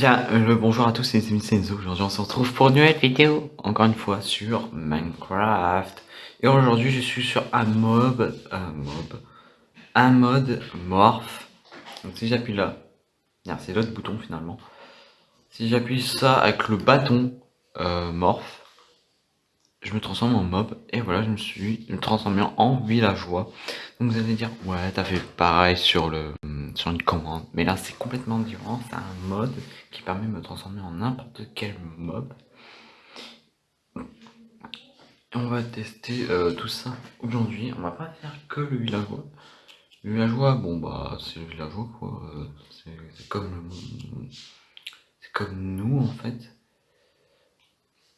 Bien, euh, le bonjour à tous, amis Senzo. Aujourd'hui, on se retrouve pour une nouvelle vidéo, encore une fois sur Minecraft. Et aujourd'hui, je suis sur un mob, un mob, un mode morph. Donc si j'appuie là, c'est l'autre bouton finalement. Si j'appuie ça avec le bâton euh, morph, je me transforme en mob et voilà je me suis transformé en villageois donc vous allez dire ouais t'as fait pareil sur le sur une commande. Mais là c'est complètement différent. C'est un mode qui permet de me transformer en n'importe quel mob. On va tester euh, tout ça aujourd'hui. On va pas faire que le villageois. Le villageois bon bah c'est le villageois quoi. C'est comme c'est comme nous en fait.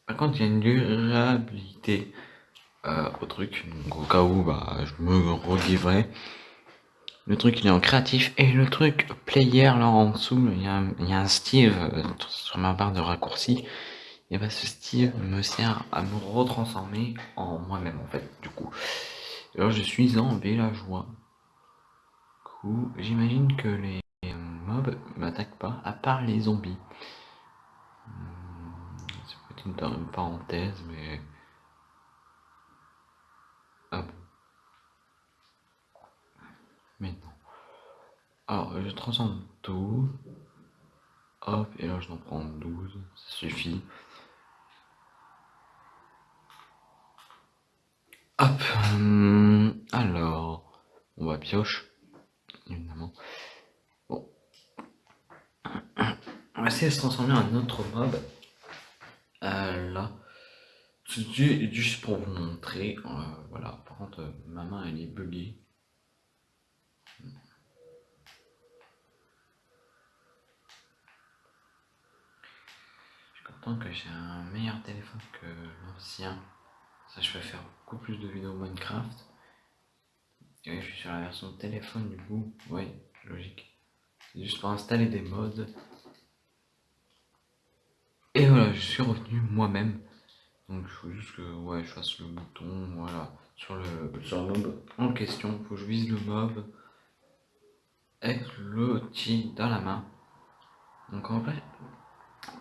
Par contre, il y a une durabilité euh, au truc, donc au cas où bah, je me relivrerai. Le truc il est en créatif et le truc player là en dessous, il y a, un Steve euh, sur ma barre de raccourci. Et bah ce Steve me sert à me retransformer en moi-même en fait du coup. Alors je suis en villageois. Du coup, j'imagine que les mobs m'attaquent pas, à part les zombies dans une parenthèse, mais... Ah non. Alors, je transforme tout. Hop, et là je en prends 12, ça suffit. Hop, hum, alors, on va pioche, évidemment. Bon. On va essayer de se transformer en autre mob. Euh, là, juste pour vous montrer, euh, voilà, par contre, ma main elle est buggée. Je suis content que j'ai un meilleur téléphone que l'ancien. Ça, je vais faire beaucoup plus de vidéos Minecraft. Et je suis sur la version de téléphone du coup, oui, logique. C'est juste pour installer des modes et voilà, je suis revenu moi-même. Donc il faut juste que ouais, je fasse le bouton, voilà, sur le, sur le mob en question. Il faut que je vise le mob avec l'outil dans la main. Donc en fait,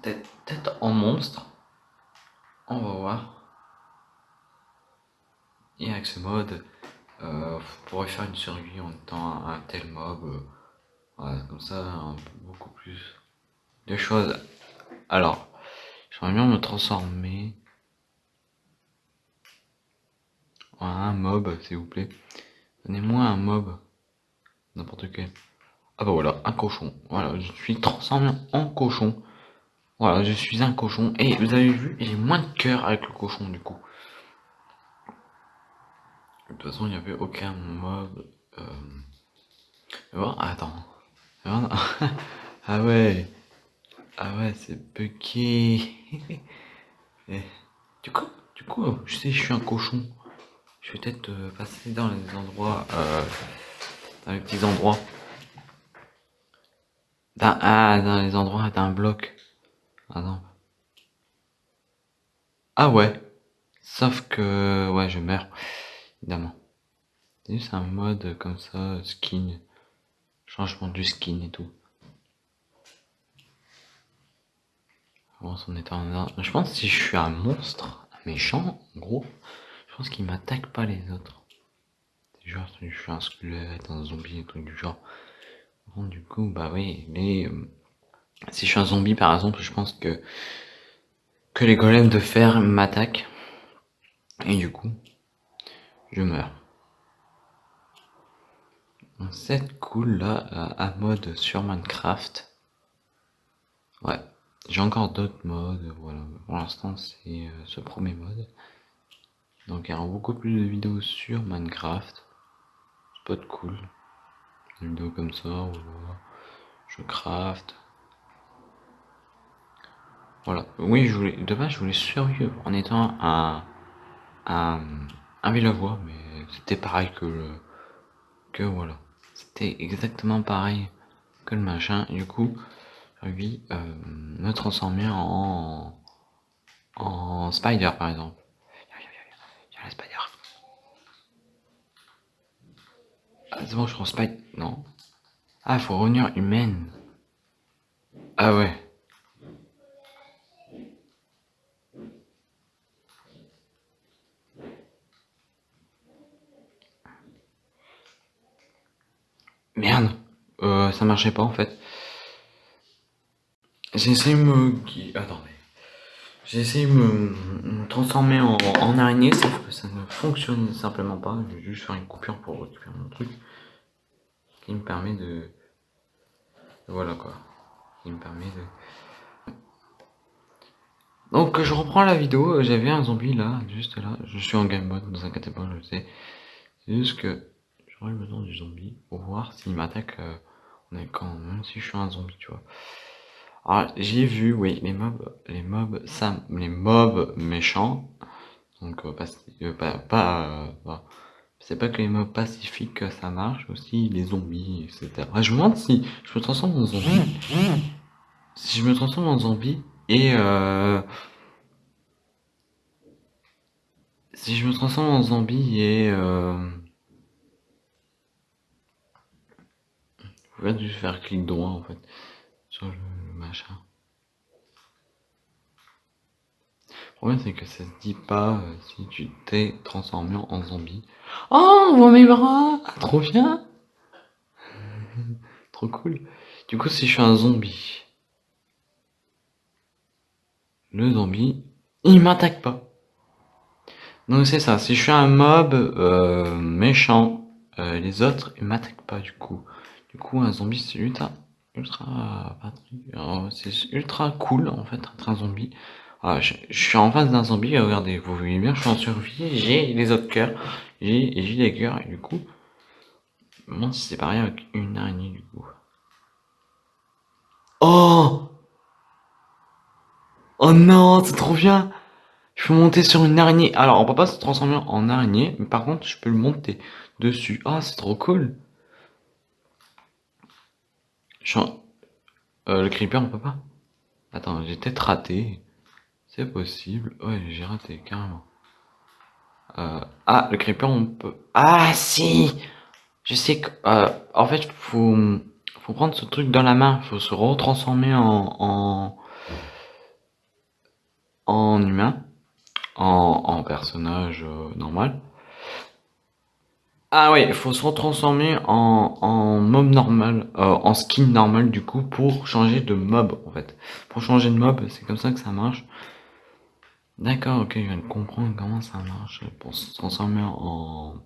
tête, tête en monstre. On va voir. Et avec ce mode, euh, vous pourrez faire une survie en étant un, tel mob. Euh, voilà, comme ça, beaucoup plus de choses. Alors, J'aimerais bien me transformer en un mob, s'il vous plaît. Donnez-moi un mob. N'importe quel. Ah bah voilà, un cochon. Voilà, je suis transformé en cochon. Voilà, je suis un cochon. Et vous avez vu, j'ai moins de cœur avec le cochon du coup. De toute façon, il n'y avait aucun mob. Euh... attends. ah ouais. Ah ouais, c'est bugué. Eh, du coup, du coup, je sais, je suis un cochon. Je vais peut-être euh, passer dans les endroits, euh, dans les petits endroits. Dans, ah, dans les endroits d'un bloc. Ah non. Ah ouais. Sauf que, ouais, je meurs. Évidemment. C'est juste un mode comme ça, skin. Changement du skin et tout. Je pense que si je suis un monstre, un méchant, en gros, je pense qu'il m'attaque pas les autres. C'est genre, je suis un squelette, un zombie, un truc du genre. Bon, du coup, bah oui, mais euh, si je suis un zombie par exemple, je pense que que les golems de fer m'attaquent. Et du coup, je meurs. C'est cool là, euh, à mode sur Minecraft. Ouais. J'ai encore d'autres modes, voilà. Pour l'instant, c'est euh, ce premier mode. Donc, il y aura beaucoup plus de vidéos sur Minecraft. De cool. Comme ça. Je craft. Voilà. Oui, je voulais, de base, je voulais survivre en étant un, un, un mais c'était pareil que le, que voilà. C'était exactement pareil que le machin. du coup, lui euh, me transformer en, en spider par exemple. Ah, c'est bon, je pense pas. Non. Ah, faut revenir humaine. Ah ouais. Merde. Euh, ça marchait pas, en fait. J'essaie de me... Attendez. J'ai essayé de me, transformer en, araignée, sauf que ça ne fonctionne simplement pas. Je vais juste faire une coupure pour récupérer mon truc. Qui me permet de... Voilà quoi. Qui me permet de... Donc je reprends la vidéo, j'avais un zombie là, juste là. Je suis en game mode, vous inquiétez pas, je sais. C'est juste que j'aurais besoin du zombie pour voir s'il m'attaque euh, quand même si je suis un zombie, tu vois. Alors j'ai vu, oui, les mobs, les mobs, ça, les mobs méchants. Donc euh, euh, pas, pas, c'est pas que les mobs pacifiques que ça marche, aussi les zombies, etc. je me demande si je me transforme en zombie. Si je me transforme en zombie et si je me transforme en zombie et Je vais juste faire clic droit en fait sur le, machin. Le problème c'est que ça se dit pas euh, si tu t'es transformé en zombie. Oh, on voit mes bras Trop bien Trop cool. Du coup, si je suis un zombie, le zombie, il m'attaque pas. Donc c'est ça, si je suis un mob euh, méchant, euh, les autres ils m'attaquent pas du coup. Du coup, un zombie, c'est ultra, ultra, c'est ultra cool en fait, être un zombie. Ah, je, suis en face d'un zombie, regardez, vous voyez bien, je suis en survie, j'ai les autres cœurs, j'ai des cœurs, et du coup, moi c'est pareil avec une araignée du coup. Oh Oh non, c'est trop bien Je peux monter sur une araignée. Alors, on peut pas se transformer en araignée, mais par contre, je peux le monter dessus. Ah, c'est trop cool euh, le creeper, on peut pas Attends, j'ai peut-être raté. C'est possible. Ouais, j'ai raté, carrément. Euh, ah, le creeper, on peut... Ah, si Je sais que... Euh, en fait, faut, faut prendre ce truc dans la main. faut se retransformer en... en, en humain. En, en personnage normal. Ah ouais, il faut se retransformer en, en mob normal, euh, en skin normal du coup, pour changer de mob en fait. Pour changer de mob, c'est comme ça que ça marche. D'accord, ok, je viens de comprendre comment ça marche. Pour se transformer en...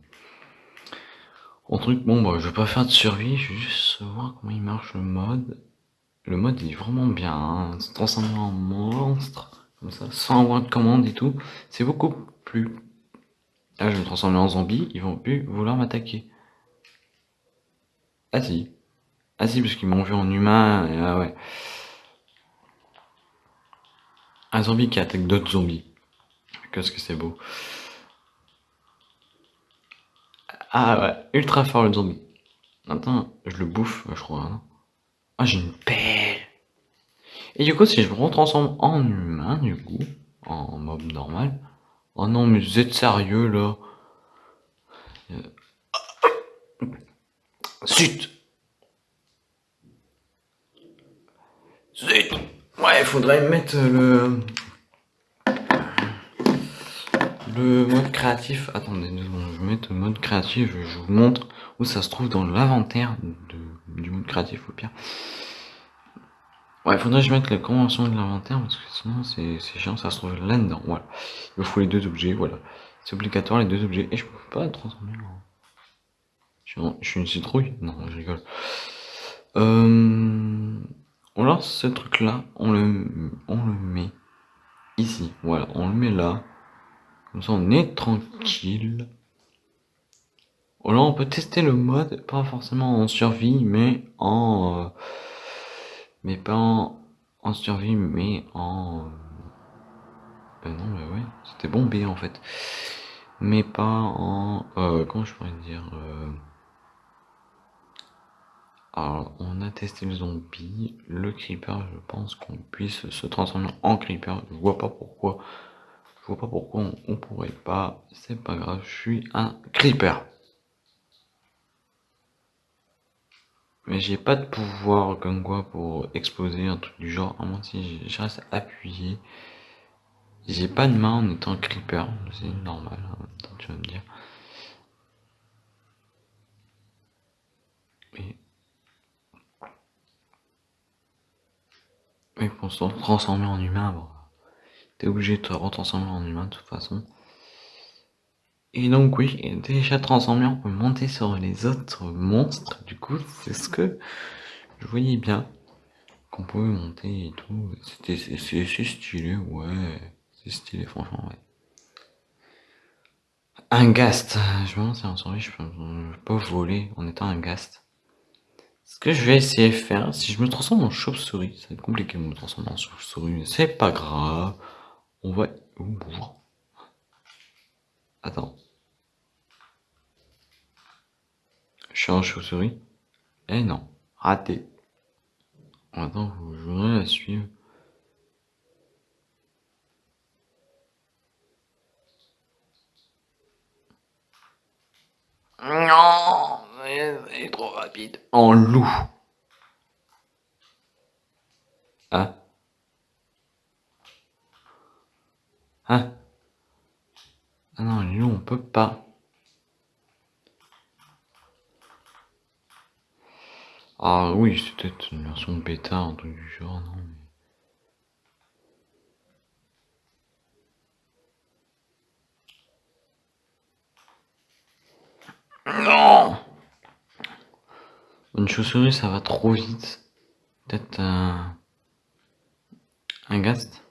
En truc, bon bah je vais pas faire de survie, je vais juste voir comment il marche le mode. Le mode il est vraiment bien, hein. se transformer en monstre, comme ça, sans avoir de commande et tout. C'est beaucoup plus Là, je vais me transformer en zombie, ils vont plus vouloir m'attaquer. Ah si. Ah si, parce qu'ils m'ont vu en humain, ah ouais. Un zombie qui attaque d'autres zombies. Qu'est-ce que c'est beau. Ah ouais, ultra fort le zombie. Attends, je le bouffe, je crois. Hein. Ah, j'ai une pelle. Et du coup, si je me retransforme en humain, du coup, en mob normal, Oh non, mais vous êtes sérieux là Zut Zut Ouais, il faudrait mettre le... Le mode créatif. Attendez, je vais mettre le mode créatif, je vous montre où ça se trouve dans l'inventaire du mode créatif au pire. Ouais, faudrait que je mette la convention de l'inventaire parce que sinon c'est chiant, ça se trouve là-dedans. Voilà. Il me faut les deux objets, voilà. C'est obligatoire les deux objets. Et je peux pas transformer en. Je suis une citrouille Non, je rigole. Euh... On lance ce truc là, on le, on le met ici. Voilà, on le met là. Comme ça on est tranquille. Là on peut tester le mode, pas forcément en survie, mais en. Euh, mais pas en, survie, mais en... Ben non, mais ouais, c'était bombé en fait. Mais pas en... Euh, comment je pourrais dire euh, Alors, on a testé le zombie, le creeper, je pense qu'on puisse se transformer en creeper. Je vois pas pourquoi. Je vois pas pourquoi on, on pourrait pas. C'est pas grave, je suis un creeper. Mais j'ai pas de pouvoir comme quoi pour exploser un truc du genre, à moins si je reste appuyé. J'ai pas de main en étant creeper, c'est normal, tu vas me dire. mais Oui, pour se transformer en humain, bon. T'es obligé de te retransformer en humain de toute façon. Et donc oui, déjà transformé, on peut monter sur les autres monstres, du coup, c'est ce que je voyais bien. Qu'on pouvait monter et tout. C'est stylé, ouais. C'est stylé, franchement, ouais. Un gast. Je me demande si en survie je peux pas voler en étant un gast. Ce que je vais essayer de faire, si je me transforme en chauve-souris, ça va être compliqué de me transformer en chauve-souris, mais c'est pas grave. On va... Attends. En chauve-souris Eh non, raté. Attends, je voudrais la suivre. Non, c'est trop rapide. En loup. Ah. Ah. Ah non, les loups, on peut pas. Ah oui, c'est peut-être une version bêta, un truc du genre, non Non Une chauve-souris, ça va trop vite. Peut-être un... Un gast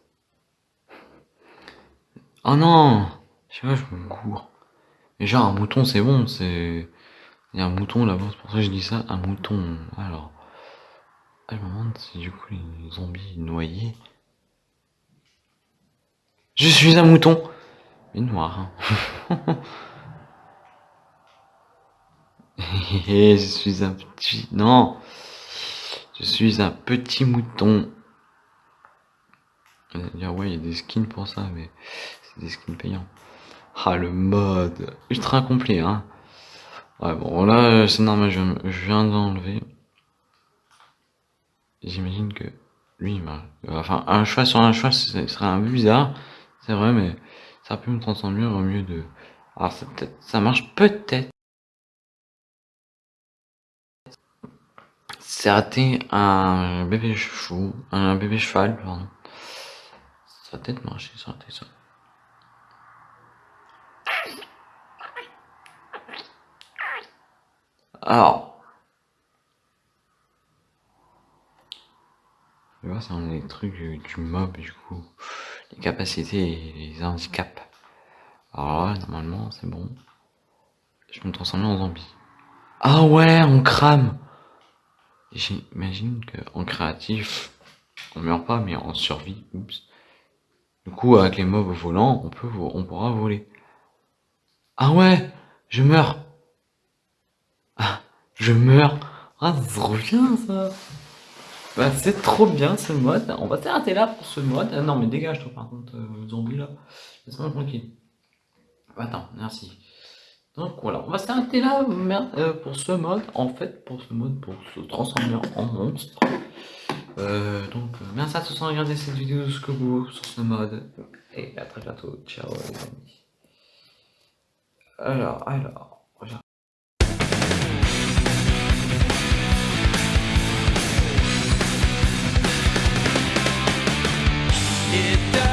Oh non Je sais pas, je me cours. Déjà, un mouton, c'est bon, c'est... Il y a un mouton là-bas, c'est pour ça que je dis ça, un mouton. Alors, je me demande si du coup les zombies noyés. Je suis un mouton Mais noir. Hein. je suis un petit... Non Je suis un petit mouton. Dire, ouais, il y a des skins pour ça, mais c'est des skins payants. Ah, le mode ultra complet, hein. Ouais, bon, là, c'est normal, je, viens d'enlever. J'imagine que lui, il m'a... Enfin, un choix sur un choix, ce serait un peu bizarre, c'est vrai, mais ça peut me transformer au mieux de... Alors, ça, ça marche peut-être. C'est raté un bébé chou, un bébé cheval, pardon. Ça a peut-être marché, ça raté ça. Alors. Tu vois, c'est un des trucs du, mob, du coup. Les capacités et les handicaps. Alors là, normalement, c'est bon. Je vais me transformer en zombie. Ah ouais, on crame J'imagine qu'en créatif, on meurt pas, mais en survie, oups. Du coup, avec les mobs volants, on peut, on pourra voler. Ah ouais, je meurs. Je meurs. Ah, c'est trop bien ça. Bah, c'est trop bien ce mode. On va s'arrêter là pour ce mode. Ah, non, mais dégage-toi par contre, euh, zombie là. Laisse-moi tranquille. Attends, merci. Donc voilà, on va s'arrêter là euh, pour ce mode. En fait, pour ce mode, pour se transformer en monstre. Euh, donc, merci à tous d'avoir regardé cette vidéo jusqu'au bout sur ce mode. Et à très bientôt. Ciao les amis. Alors, alors. it down.